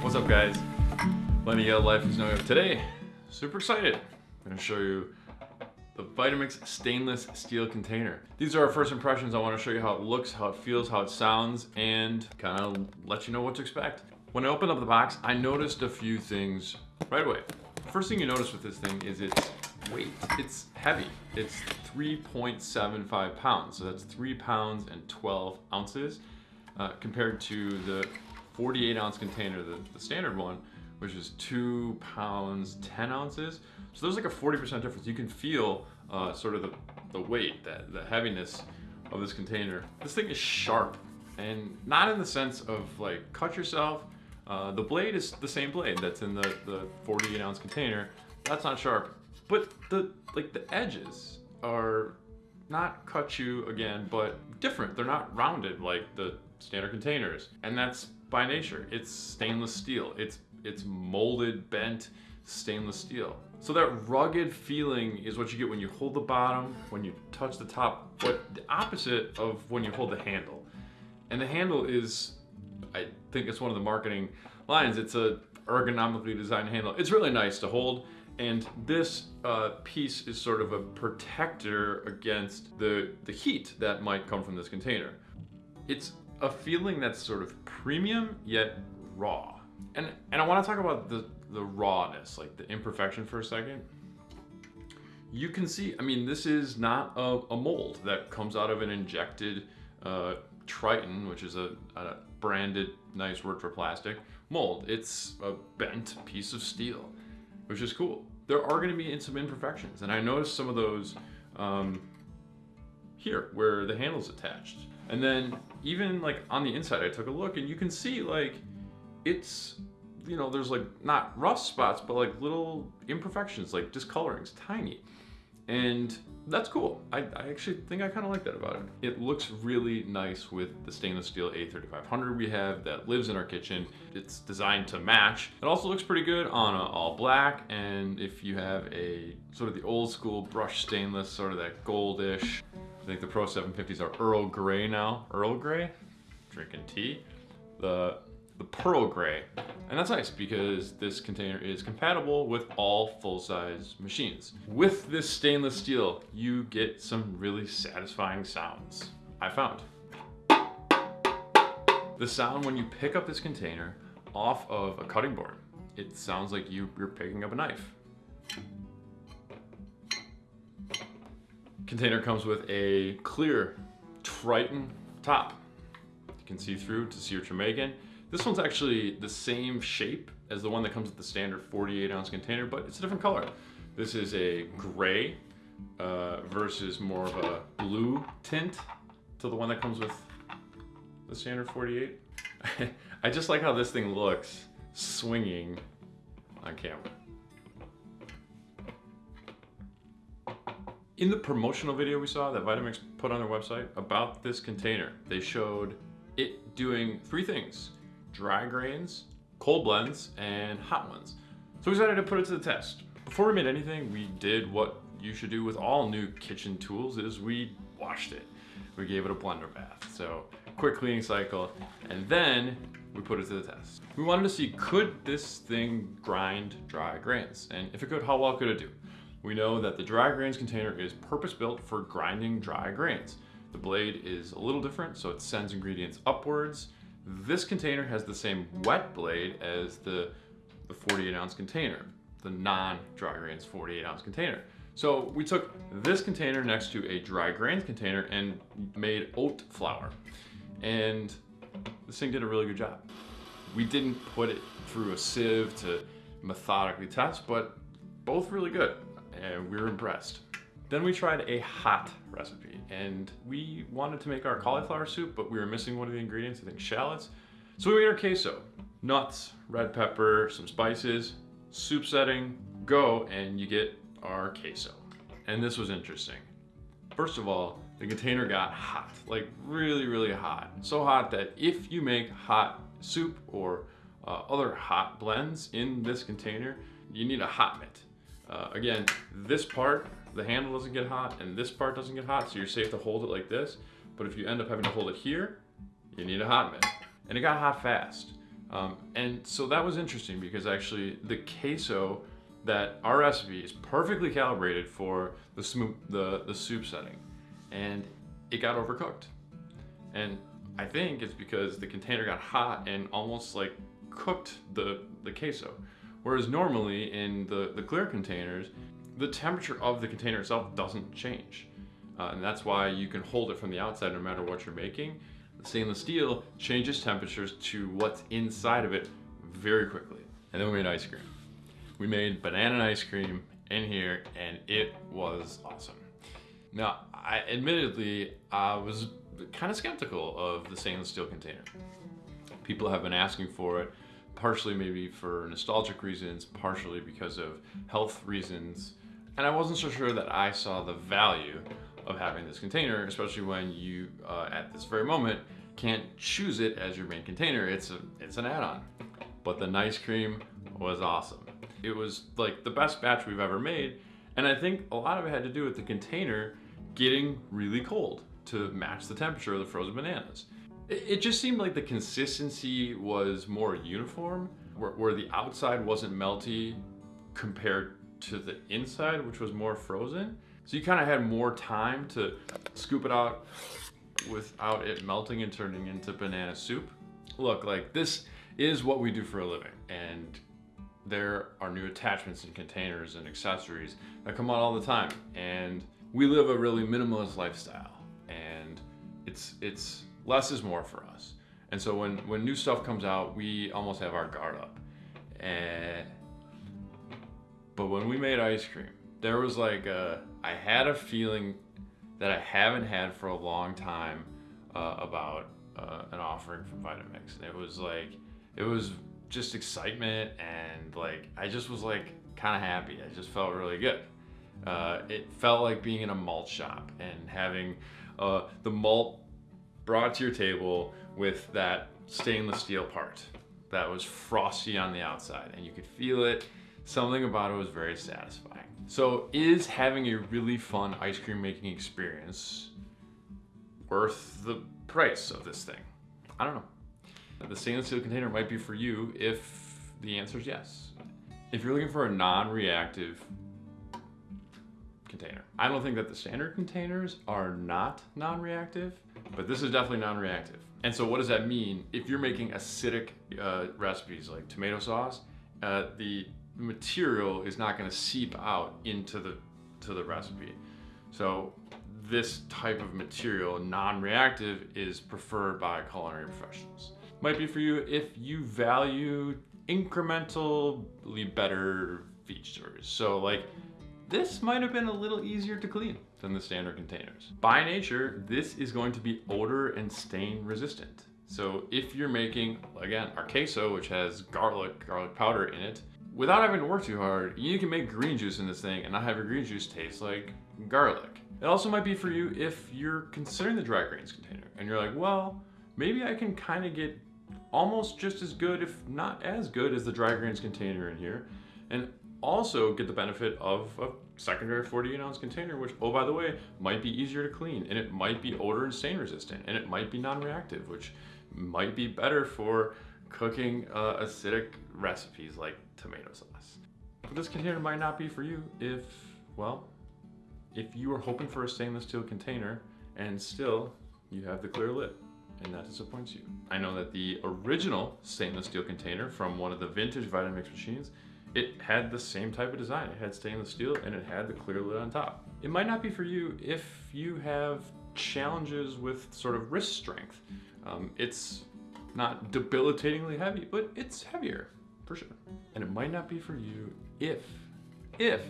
What's up guys? Lenny Yale Life is Knowing today. Super excited. I'm gonna show you the Vitamix stainless steel container. These are our first impressions. I wanna show you how it looks, how it feels, how it sounds, and kind of let you know what to expect. When I opened up the box, I noticed a few things right away. First thing you notice with this thing is its weight. It's heavy. It's 3.75 pounds. So that's three pounds and 12 ounces uh, compared to the 48 ounce container, the, the standard one, which is two pounds, 10 ounces. So there's like a 40% difference. You can feel uh, sort of the, the weight, that the heaviness of this container. This thing is sharp and not in the sense of like cut yourself. Uh, the blade is the same blade that's in the, the 48 ounce container. That's not sharp, but the like the edges are not cut you again, but different. They're not rounded like the standard containers. And that's by nature. It's stainless steel. It's, it's molded, bent stainless steel. So that rugged feeling is what you get when you hold the bottom, when you touch the top, but the opposite of when you hold the handle. And the handle is, I think it's one of the marketing lines, it's a ergonomically designed handle. It's really nice to hold. And this uh, piece is sort of a protector against the, the heat that might come from this container. It's a feeling that's sort of premium yet raw. And, and I wanna talk about the, the rawness, like the imperfection for a second. You can see, I mean, this is not a, a mold that comes out of an injected uh, Tritan, which is a, a branded, nice word for plastic, mold. It's a bent piece of steel, which is cool. There are gonna be in some imperfections, and I noticed some of those um, here, where the handle's attached. And then even like on the inside, I took a look and you can see like it's, you know, there's like not rust spots, but like little imperfections, like discolorings, tiny. And that's cool. I, I actually think I kind of like that about it. It looks really nice with the stainless steel A3500 we have that lives in our kitchen. It's designed to match. It also looks pretty good on all black. And if you have a sort of the old school brush stainless, sort of that goldish, think the Pro 750s are Earl Grey now. Earl Grey? Drinking tea. The, the Pearl Grey. And that's nice because this container is compatible with all full-size machines. With this stainless steel, you get some really satisfying sounds, I found. The sound when you pick up this container off of a cutting board, it sounds like you, you're picking up a knife. Container comes with a clear Tritan top. You can see through to see what you're making. This one's actually the same shape as the one that comes with the standard 48 ounce container, but it's a different color. This is a gray uh, versus more of a blue tint to the one that comes with the standard 48. I just like how this thing looks swinging on camera. In the promotional video we saw that Vitamix put on their website about this container, they showed it doing three things. Dry grains, cold blends, and hot ones. So we decided to put it to the test. Before we made anything, we did what you should do with all new kitchen tools is we washed it. We gave it a blender bath. So quick cleaning cycle, and then we put it to the test. We wanted to see, could this thing grind dry grains? And if it could, how well could it do? We know that the dry grains container is purpose-built for grinding dry grains. The blade is a little different, so it sends ingredients upwards. This container has the same wet blade as the, the 48 ounce container, the non-dry grains 48 ounce container. So we took this container next to a dry grains container and made oat flour. And this thing did a really good job. We didn't put it through a sieve to methodically test, but both really good and we were impressed. Then we tried a hot recipe and we wanted to make our cauliflower soup, but we were missing one of the ingredients, I think shallots. So we made our queso, nuts, red pepper, some spices, soup setting, go, and you get our queso. And this was interesting. First of all, the container got hot, like really, really hot. So hot that if you make hot soup or uh, other hot blends in this container, you need a hot mitt. Uh, again, this part, the handle doesn't get hot and this part doesn't get hot, so you're safe to hold it like this. But if you end up having to hold it here, you need a hot mitt. And it got hot fast. Um, and so that was interesting because actually the queso that our recipe is perfectly calibrated for the, the, the soup setting and it got overcooked. And I think it's because the container got hot and almost like cooked the, the queso. Whereas normally in the, the clear containers, the temperature of the container itself doesn't change. Uh, and that's why you can hold it from the outside no matter what you're making. The stainless steel changes temperatures to what's inside of it very quickly. And then we made ice cream. We made banana ice cream in here and it was awesome. Now, I admittedly, I was kind of skeptical of the stainless steel container. People have been asking for it, partially maybe for nostalgic reasons, partially because of health reasons. And I wasn't so sure that I saw the value of having this container, especially when you, uh, at this very moment, can't choose it as your main container. It's, a, it's an add-on. But the nice cream was awesome. It was like the best batch we've ever made. And I think a lot of it had to do with the container getting really cold to match the temperature of the frozen bananas. It, just seemed like the consistency was more uniform, where, where the outside wasn't melty compared to the inside, which was more frozen. So you kind of had more time to scoop it out without it melting and turning into banana soup. Look, like this is what we do for a living. And there are new attachments and containers and accessories that come out all the time. And we live a really minimalist lifestyle and it's it's less is more for us. And so when when new stuff comes out, we almost have our guard up. And but when we made ice cream, there was like a I had a feeling that I haven't had for a long time uh, about uh, an offering from Vitamix. And it was like it was just excitement and like I just was like kind of happy. I just felt really good. Uh, it felt like being in a malt shop and having uh, the malt brought to your table with that stainless steel part that was frosty on the outside and you could feel it. Something about it was very satisfying. So is having a really fun ice cream making experience worth the price of this thing? I don't know. The stainless steel container might be for you if the answer is yes. If you're looking for a non-reactive container. I don't think that the standard containers are not non-reactive, but this is definitely non-reactive. And so what does that mean? If you're making acidic uh, recipes like tomato sauce, uh, the material is not gonna seep out into the, to the recipe. So this type of material, non-reactive, is preferred by culinary professionals. Might be for you if you value incrementally better features. So like this might have been a little easier to clean than the standard containers. By nature, this is going to be odor and stain resistant. So if you're making, again, our queso, which has garlic, garlic powder in it, without having to work too hard, you can make green juice in this thing and not have your green juice taste like garlic. It also might be for you if you're considering the dry grains container and you're like, well, maybe I can kind of get almost just as good, if not as good as the dry grains container in here. And also get the benefit of a secondary 48 ounce container, which, oh, by the way, might be easier to clean and it might be odor and stain resistant and it might be non-reactive, which might be better for cooking uh, acidic recipes like tomato sauce. But this container might not be for you if, well, if you are hoping for a stainless steel container and still you have the clear lid and that disappoints you. I know that the original stainless steel container from one of the vintage Vitamix machines it had the same type of design. It had stainless steel and it had the clear lid on top. It might not be for you if you have challenges with sort of wrist strength. Um, it's not debilitatingly heavy, but it's heavier for sure. And it might not be for you if, if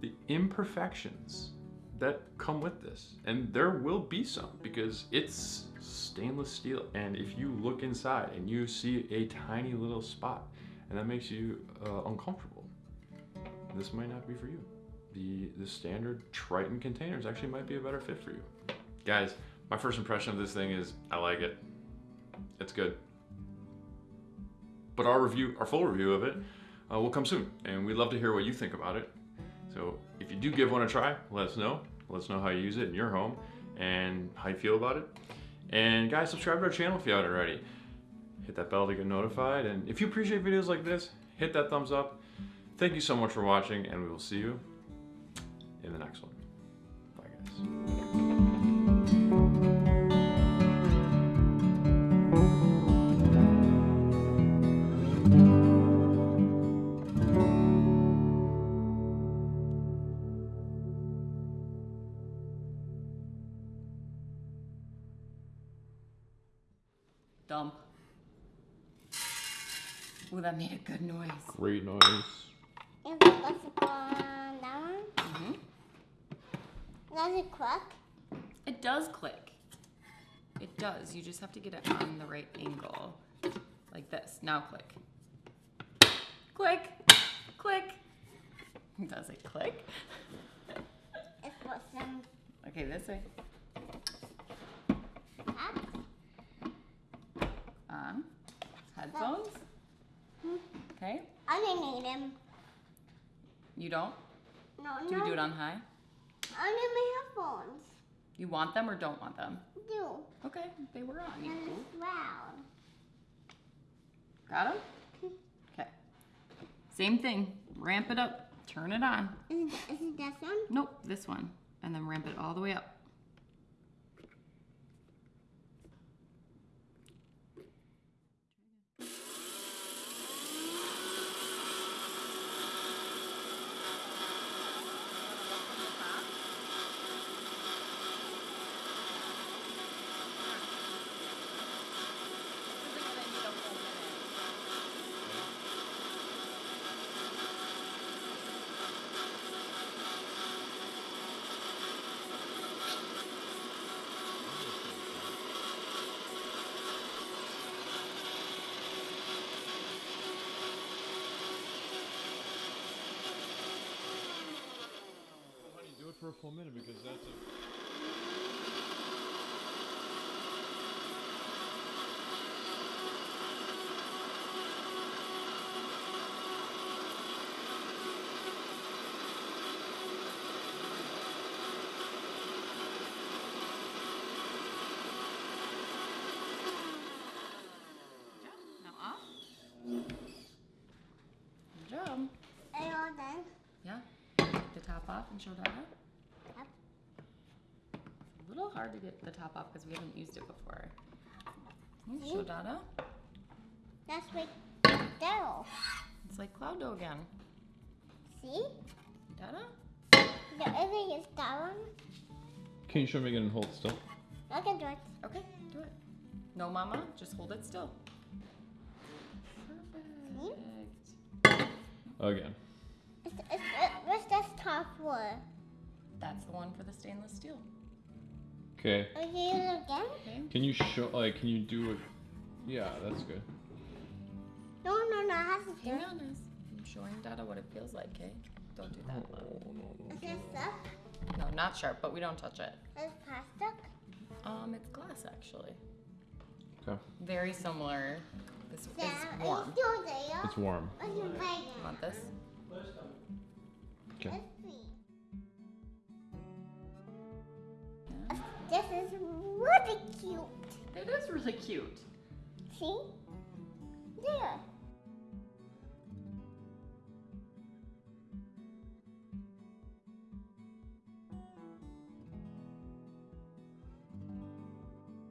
the imperfections that come with this, and there will be some because it's stainless steel. And if you look inside and you see a tiny little spot, and that makes you uh, uncomfortable. This might not be for you. The, the standard Tritan containers actually might be a better fit for you. Guys, my first impression of this thing is I like it. It's good. But our review, our full review of it, uh, will come soon, and we'd love to hear what you think about it. So if you do give one a try, let us know. Let us know how you use it in your home and how you feel about it. And guys, subscribe to our channel if you haven't already hit that bell to get notified. And if you appreciate videos like this, hit that thumbs up. Thank you so much for watching, and we will see you in the next one. Bye, guys. Dump. Ooh, that made a good noise. Great noise. If it does it on that one, hmm does it click? It does click. It does. You just have to get it on the right angle. Like this. Now click. Click. Click. Does it click? It puts them Okay, this way. up. On. Headphones. Okay. I didn't need them. You don't? No, Do no. you do it on high? I need my headphones. You want them or don't want them? Do. Okay, they were on. And it's loud. Got them? Okay. Same thing. Ramp it up. Turn it on. Is it, is it this one? Nope, this one. And then ramp it all the way up. Do it a full minute because that's a. Off. Good job. Are you all done? Yeah. Take the top off and show Dada. Yep. It's little hard to get the top off because we haven't used it before. Can you Show Dada. That's like dough. It's like cloud dough again. See? Dada? The other is that one. Can you show me again and hold still? I can do it. Okay, do it. No, Mama, just hold it still. Perfect. Again. It's, it's, it, what's this top for? That's the one for the stainless steel. Okay. Are you use it again? Can you show, like, can you do it? Yeah, that's good. No, no, no. I have to do Hang it. on, Liz. I'm showing Dada what it feels like, okay? Don't do that loud. Is this stuff? No, not sharp, but we don't touch it. Is plastic? Um, it's glass actually. Okay. Very similar. This Yeah. is Are warm. you still there? It's warm. What's your? Want this? Okay. This is really cute. It is really cute. See? There.